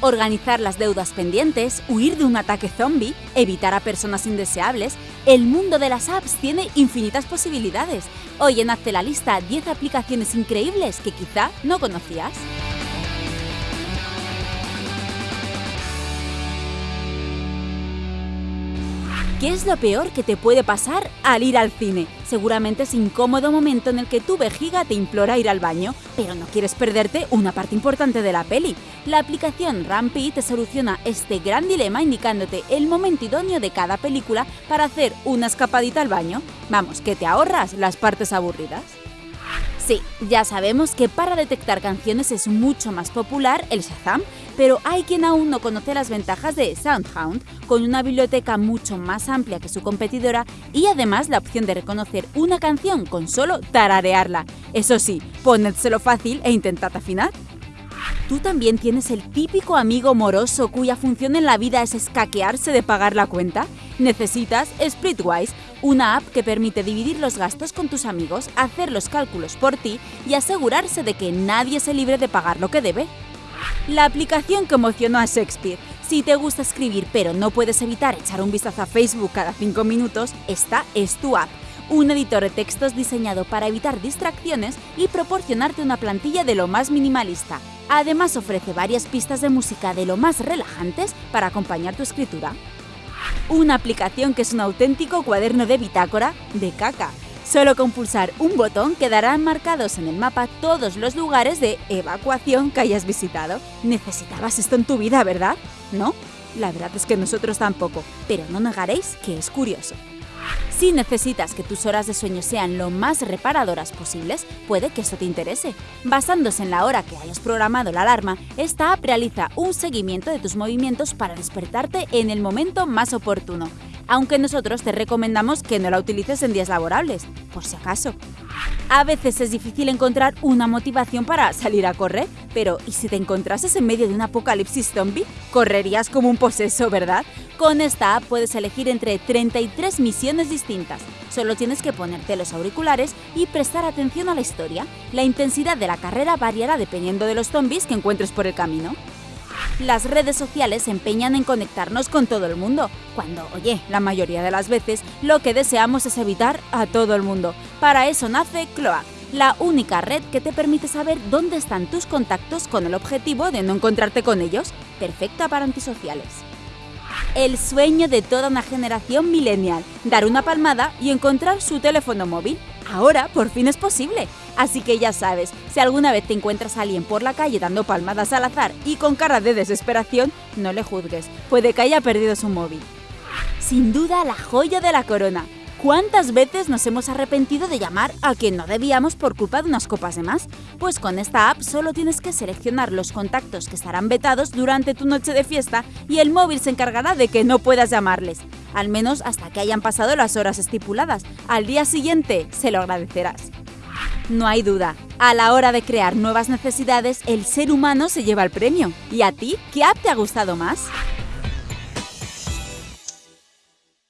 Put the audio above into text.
organizar las deudas pendientes, huir de un ataque zombie, evitar a personas indeseables, el mundo de las apps tiene infinitas posibilidades. Hoy en Hazte la lista 10 aplicaciones increíbles que quizá no conocías. ¿Qué es lo peor que te puede pasar al ir al cine? Seguramente es incómodo momento en el que tu vejiga te implora ir al baño, pero no quieres perderte una parte importante de la peli. La aplicación Rampi te soluciona este gran dilema indicándote el momento idóneo de cada película para hacer una escapadita al baño. Vamos, que te ahorras las partes aburridas. Sí, ya sabemos que para detectar canciones es mucho más popular el Shazam, pero hay quien aún no conoce las ventajas de SoundHound, con una biblioteca mucho más amplia que su competidora y además la opción de reconocer una canción con solo tararearla. Eso sí, ponédselo fácil e intentad afinar. ¿Tú también tienes el típico amigo moroso cuya función en la vida es escaquearse de pagar la cuenta? Necesitas Splitwise, una app que permite dividir los gastos con tus amigos, hacer los cálculos por ti y asegurarse de que nadie se libre de pagar lo que debe. La aplicación que emocionó a Shakespeare. Si te gusta escribir pero no puedes evitar echar un vistazo a Facebook cada 5 minutos, esta es tu app un editor de textos diseñado para evitar distracciones y proporcionarte una plantilla de lo más minimalista. Además ofrece varias pistas de música de lo más relajantes para acompañar tu escritura. Una aplicación que es un auténtico cuaderno de bitácora de caca. Solo con pulsar un botón quedarán marcados en el mapa todos los lugares de evacuación que hayas visitado. Necesitabas esto en tu vida, ¿verdad? ¿No? La verdad es que nosotros tampoco, pero no negaréis que es curioso. Si necesitas que tus horas de sueño sean lo más reparadoras posibles, puede que eso te interese. Basándose en la hora que hayas programado la alarma, esta app realiza un seguimiento de tus movimientos para despertarte en el momento más oportuno, aunque nosotros te recomendamos que no la utilices en días laborables, por si acaso. A veces es difícil encontrar una motivación para salir a correr, pero ¿y si te encontrases en medio de un apocalipsis zombie? Correrías como un poseso, ¿verdad? Con esta app puedes elegir entre 33 misiones distintas. Solo tienes que ponerte los auriculares y prestar atención a la historia. La intensidad de la carrera variará dependiendo de los zombies que encuentres por el camino. Las redes sociales se empeñan en conectarnos con todo el mundo, cuando, oye, la mayoría de las veces lo que deseamos es evitar a todo el mundo. Para eso nace Cloak, la única red que te permite saber dónde están tus contactos con el objetivo de no encontrarte con ellos, perfecta para antisociales. El sueño de toda una generación millennial, dar una palmada y encontrar su teléfono móvil. Ahora por fin es posible. Así que ya sabes, si alguna vez te encuentras a alguien por la calle dando palmadas al azar y con cara de desesperación, no le juzgues, puede que haya perdido su móvil. Sin duda la joya de la corona. ¿Cuántas veces nos hemos arrepentido de llamar a quien no debíamos por culpa de unas copas de más? Pues con esta app solo tienes que seleccionar los contactos que estarán vetados durante tu noche de fiesta y el móvil se encargará de que no puedas llamarles, al menos hasta que hayan pasado las horas estipuladas. Al día siguiente se lo agradecerás. No hay duda, a la hora de crear nuevas necesidades, el ser humano se lleva el premio. ¿Y a ti? ¿Qué app te ha gustado más?